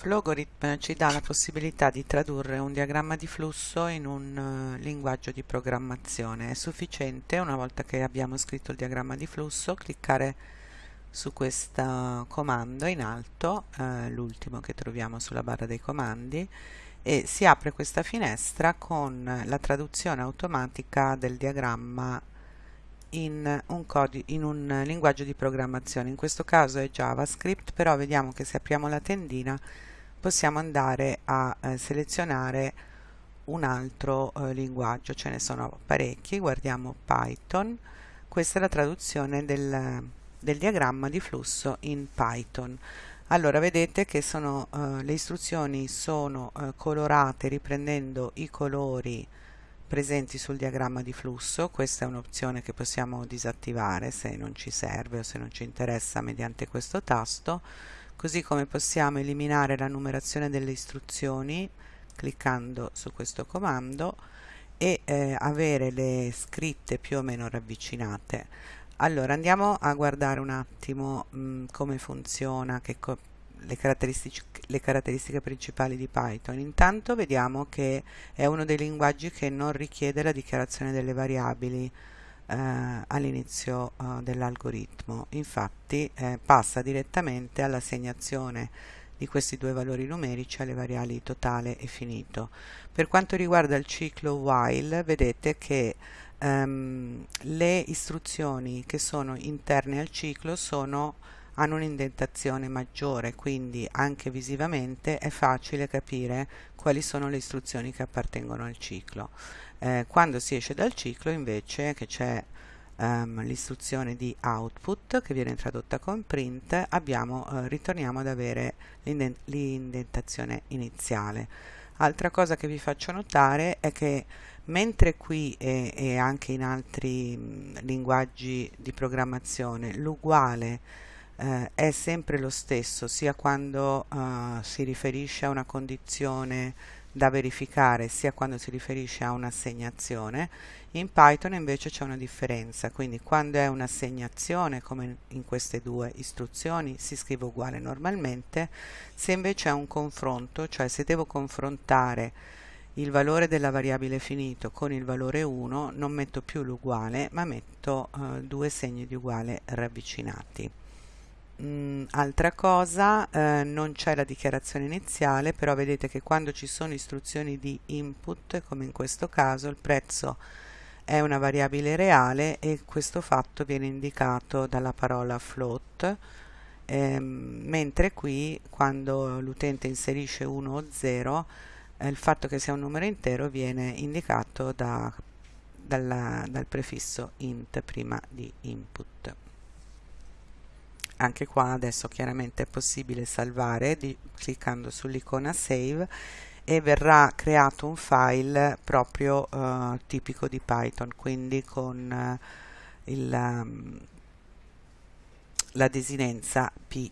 Flogorithm ci dà la possibilità di tradurre un diagramma di flusso in un uh, linguaggio di programmazione. È sufficiente, una volta che abbiamo scritto il diagramma di flusso, cliccare su questo comando in alto, uh, l'ultimo che troviamo sulla barra dei comandi, e si apre questa finestra con la traduzione automatica del diagramma in un, in un linguaggio di programmazione. In questo caso è JavaScript, però vediamo che se apriamo la tendina possiamo andare a eh, selezionare un altro eh, linguaggio, ce ne sono parecchi, guardiamo Python, questa è la traduzione del, del diagramma di flusso in Python. Allora vedete che sono, eh, le istruzioni sono eh, colorate riprendendo i colori presenti sul diagramma di flusso, questa è un'opzione che possiamo disattivare se non ci serve o se non ci interessa mediante questo tasto così come possiamo eliminare la numerazione delle istruzioni cliccando su questo comando e eh, avere le scritte più o meno ravvicinate. Allora andiamo a guardare un attimo mh, mm, come funziona co le, caratteristiche, le caratteristiche principali di Python. Intanto vediamo che è uno dei linguaggi che non richiede la dichiarazione delle variabili eh, all'inizio eh, dell'algoritmo. Infatti eh, passa direttamente all'assegnazione di questi due valori numerici alle variabili totale e finito. Per quanto riguarda il ciclo while vedete che ehm, le istruzioni che sono interne al ciclo sono hanno un'indentazione maggiore quindi anche visivamente è facile capire quali sono le istruzioni che appartengono al ciclo. Eh, quando si esce dal ciclo invece che c'è um, l'istruzione di output che viene tradotta con print abbiamo, eh, ritorniamo ad avere l'indentazione iniziale. Altra cosa che vi faccio notare è che mentre qui e, e anche in altri mh, linguaggi di programmazione l'uguale eh, è sempre lo stesso sia quando eh, si riferisce a una condizione da verificare sia quando si riferisce a un'assegnazione. In Python invece c'è una differenza quindi quando è un'assegnazione come in queste due istruzioni si scrive uguale normalmente se invece è un confronto cioè se devo confrontare il valore della variabile finito con il valore 1 non metto più l'uguale ma metto eh, due segni di uguale ravvicinati Mm, altra cosa, eh, non c'è la dichiarazione iniziale, però vedete che quando ci sono istruzioni di input, come in questo caso, il prezzo è una variabile reale e questo fatto viene indicato dalla parola float, ehm, mentre qui quando l'utente inserisce 1 o 0, eh, il fatto che sia un numero intero viene indicato da, dalla, dal prefisso int prima di input anche qua adesso chiaramente è possibile salvare di, cliccando sull'icona save e verrà creato un file proprio uh, tipico di Python quindi con uh, il, um, la desinenza py